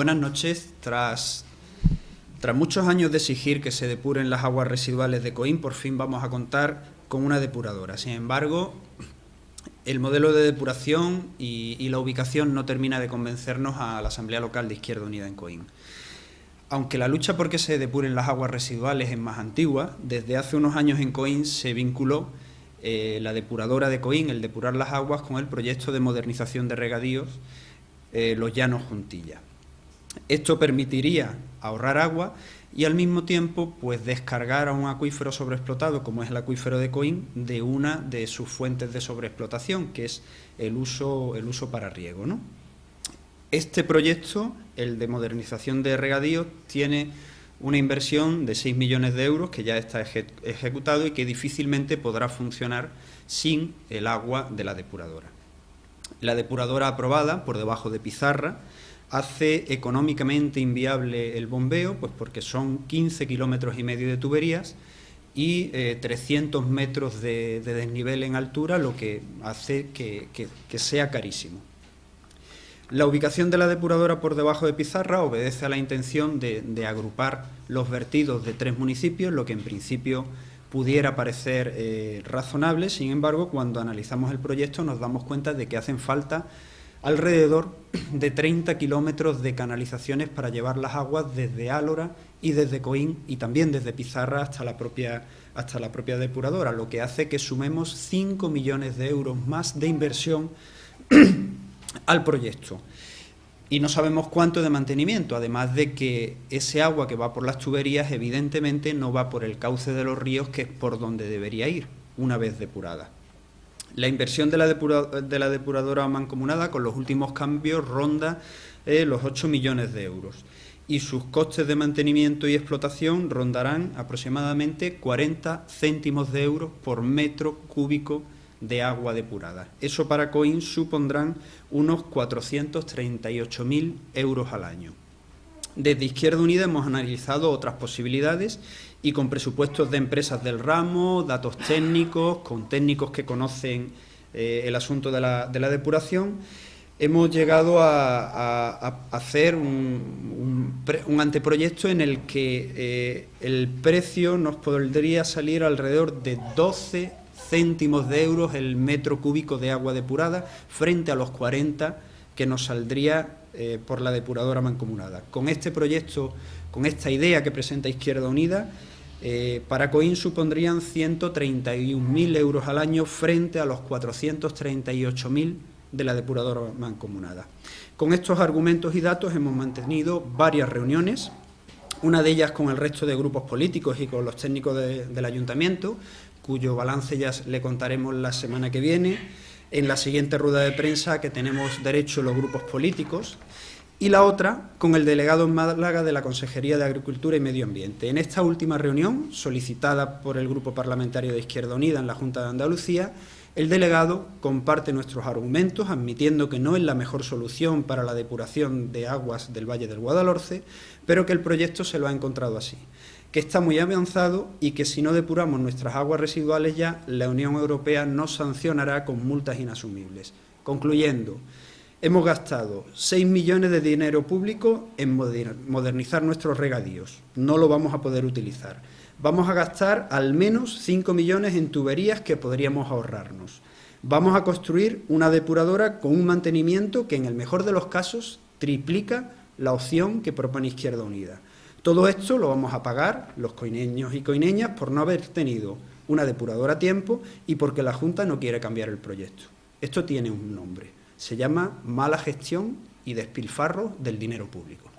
Buenas noches. Tras, muchos años de exigir que se depuren las aguas residuales de Coín, por fin vamos a contar con una depuradora. Sin embargo, el modelo de depuración y, y, la ubicación no termina de convencernos a la Asamblea Local de Izquierda Unida en Coín. Aunque la lucha por que se depuren las aguas residuales es más antigua, desde hace unos años en Coín se vinculó eh, la depuradora de Coín, el depurar las aguas, con el proyecto de modernización de regadíos eh, Los Llanos Juntilla. Esto permitiría ahorrar agua y al mismo tiempo pues descargar a un acuífero sobreexplotado como es el acuífero de Coín de una de sus fuentes de sobreexplotación que es el uso, el uso para riego. ¿no? Este proyecto, el de modernización de regadíos, tiene una inversión de 6 millones de euros que ya está ejecutado y que difícilmente podrá funcionar sin el agua de la depuradora. La depuradora aprobada por debajo de pizarra hace económicamente inviable el bombeo, pues porque son 15 kilómetros y medio de tuberías y 300 eh, metros de, desnivel en altura, lo que hace que, sea carísimo. La ubicación de la depuradora por debajo de Pizarra obedece a la intención de, agrupar los vertidos de tres municipios, lo que en principio pudiera parecer eh, razonable, sin embargo, cuando analizamos el proyecto nos damos cuenta de que hacen falta alrededor de 30 kilómetros de canalizaciones para llevar las aguas desde Álora y desde Coín y también desde Pizarra hasta la propia, hasta la propia depuradora, lo que hace que sumemos 5 millones de euros más de inversión al proyecto. Y no sabemos cuánto de mantenimiento, además de que ese agua que va por las tuberías evidentemente no va por el cauce de los ríos, que es por donde debería ir, una vez depurada. La inversión de la, depuradora mancomunada con los últimos cambios ronda eh, los 8 millones de euros y sus costes de mantenimiento y explotación rondarán aproximadamente 40 céntimos de euros por metro cúbico de agua depurada. Eso para COIN supondrán unos 438.000 euros al año. Desde Izquierda Unida hemos analizado otras posibilidades y con presupuestos de empresas del ramo, datos técnicos, con técnicos que conocen eh, el asunto de la, depuración, hemos llegado a, hacer un, anteproyecto en el que eh, el precio nos podría salir alrededor de 12 céntimos de euros el metro cúbico de agua depurada frente a los 40 que nos saldría eh, por la depuradora mancomunada. Con este proyecto, con esta idea que presenta Izquierda Unida, eh, para COIN supondrían 131.000 euros al año frente a los 438.000 de la depuradora mancomunada. Con estos argumentos y datos hemos mantenido varias reuniones, una de ellas con el resto de grupos políticos y con los técnicos del ayuntamiento, cuyo balance ya le contaremos la semana que viene, en la siguiente rueda de prensa que tenemos derecho los grupos políticos, y la otra con el delegado en Málaga de la Consejería de Agricultura y Medio Ambiente. En esta última reunión, solicitada por el Grupo Parlamentario de Izquierda Unida en la Junta de Andalucía, el delegado comparte nuestros argumentos, admitiendo que no es la mejor solución para la depuración de aguas del Valle del Guadalhorce, pero que el proyecto se lo ha encontrado así, que está muy avanzado y que si no depuramos nuestras aguas residuales ya, la Unión Europea nos sancionará con multas inasumibles. Concluyendo, Hemos gastado 6 millones de dinero público en modernizar nuestros regadíos. No lo vamos a poder utilizar. Vamos a gastar al menos 5 millones en tuberías que podríamos ahorrarnos. Vamos a construir una depuradora con un mantenimiento que en el mejor de los casos triplica la opción que propone Izquierda Unida. Todo esto lo vamos a pagar los coineños y coineñas por no haber tenido una depuradora a tiempo y porque la Junta no quiere cambiar el proyecto. Esto tiene un nombre se llama mala gestión y despilfarro del dinero público.